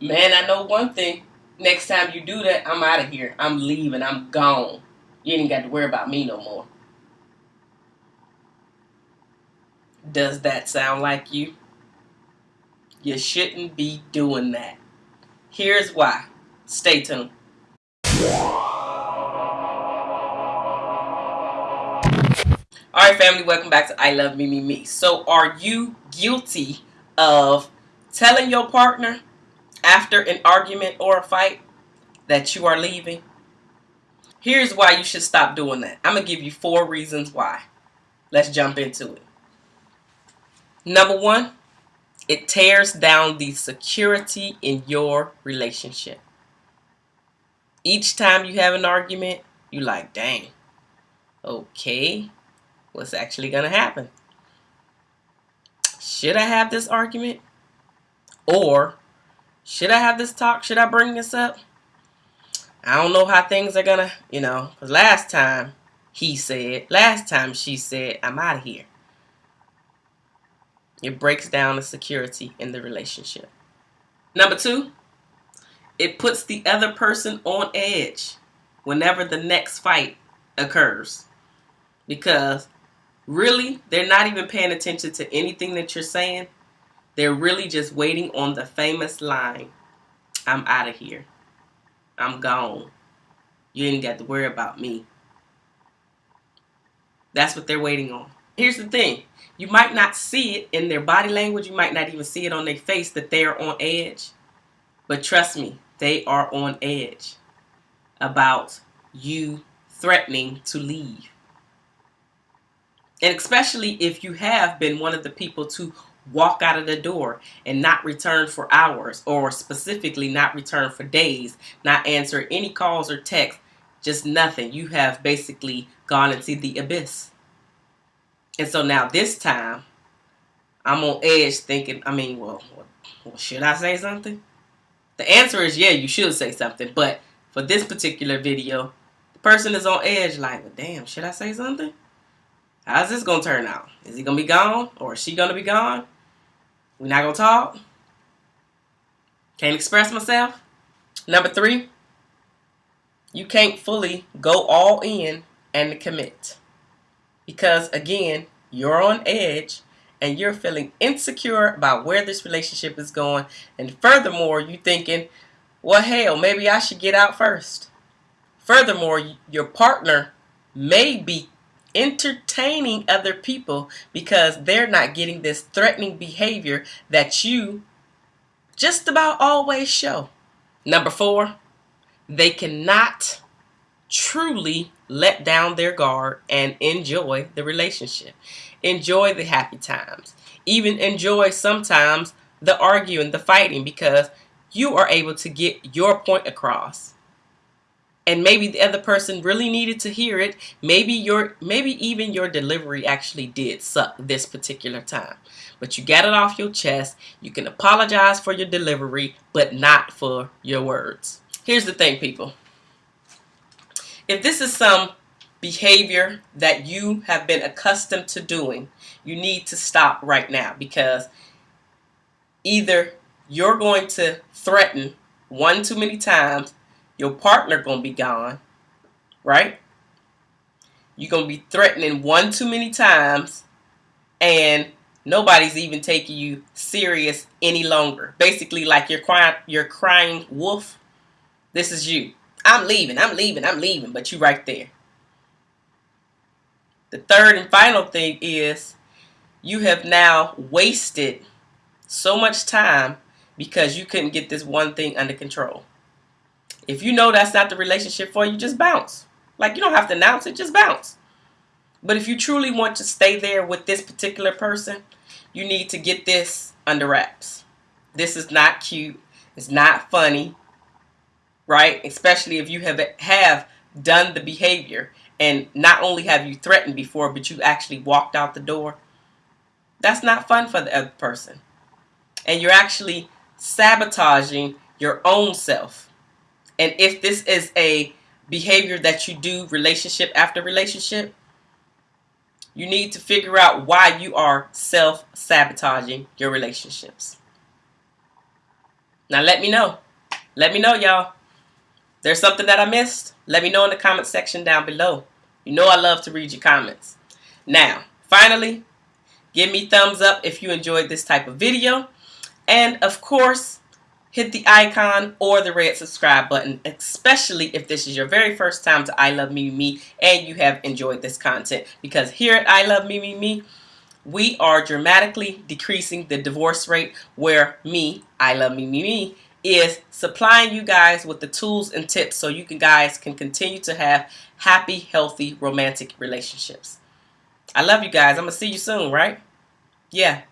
Man, I know one thing. Next time you do that, I'm out of here. I'm leaving. I'm gone. You ain't got to worry about me no more. Does that sound like you? You shouldn't be doing that. Here's why. Stay tuned. Alright family, welcome back to I Love Me Me Me. So are you guilty of telling your partner after an argument or a fight that you are leaving? Here's why you should stop doing that. I'm going to give you four reasons why. Let's jump into it. Number one, it tears down the security in your relationship. Each time you have an argument, you like, dang, okay, what's actually going to happen? Should I have this argument? Or should I have this talk? Should I bring this up? I don't know how things are to, you know, because last time he said, last time she said, I'm out of here. It breaks down the security in the relationship. Number two, it puts the other person on edge whenever the next fight occurs. Because really, they're not even paying attention to anything that you're saying. They're really just waiting on the famous line, I'm out of here. I'm gone. You ain't got to worry about me. That's what they're waiting on. Here's the thing. You might not see it in their body language. You might not even see it on their face that they're on edge. But trust me, they are on edge about you threatening to leave. And especially if you have been one of the people to walk out of the door and not return for hours or specifically not return for days, not answer any calls or texts, just nothing. You have basically gone into the abyss. And so now this time, I'm on edge thinking, I mean, well, well, should I say something? The answer is yeah, you should say something. But for this particular video, the person is on edge like, well, damn, should I say something? How's this going to turn out? Is he going to be gone or is she going to be gone? We not going to talk? Can't express myself? Number three, you can't fully go all in and commit. Because again, you're on edge and you're feeling insecure about where this relationship is going. And furthermore, you're thinking, well, hell, maybe I should get out first. Furthermore, your partner may be entertaining other people because they're not getting this threatening behavior that you just about always show. Number four, they cannot truly let down their guard and enjoy the relationship. Enjoy the happy times. Even enjoy sometimes the arguing, the fighting, because you are able to get your point across. And maybe the other person really needed to hear it. Maybe your maybe even your delivery actually did suck this particular time. But you got it off your chest. You can apologize for your delivery, but not for your words. Here's the thing, people if this is some behavior that you have been accustomed to doing, you need to stop right now because either you're going to threaten one too many times, your partner going to be gone, right? You're going to be threatening one too many times and nobody's even taking you serious any longer. Basically like you're crying you're crying wolf. This is you. I'm leaving, I'm leaving, I'm leaving, but you right there. The third and final thing is you have now wasted so much time because you couldn't get this one thing under control. If you know that's not the relationship for you, just bounce. Like you don't have to announce it, just bounce. But if you truly want to stay there with this particular person, you need to get this under wraps. This is not cute. It's not funny right? Especially if you have have done the behavior and not only have you threatened before, but you actually walked out the door. That's not fun for the other person. And you're actually sabotaging your own self. And if this is a behavior that you do relationship after relationship, you need to figure out why you are self-sabotaging your relationships. Now let me know. Let me know, y'all. There's something that I missed? Let me know in the comment section down below. You know I love to read your comments. Now, finally, give me thumbs up if you enjoyed this type of video. And of course, hit the icon or the red subscribe button, especially if this is your very first time to I Love Me Me Me and you have enjoyed this content. Because here at I Love Me Me Me, we are dramatically decreasing the divorce rate where me, I Love Me Me Me, is supplying you guys with the tools and tips so you can guys can continue to have happy, healthy, romantic relationships. I love you guys. I'm going to see you soon, right? Yeah.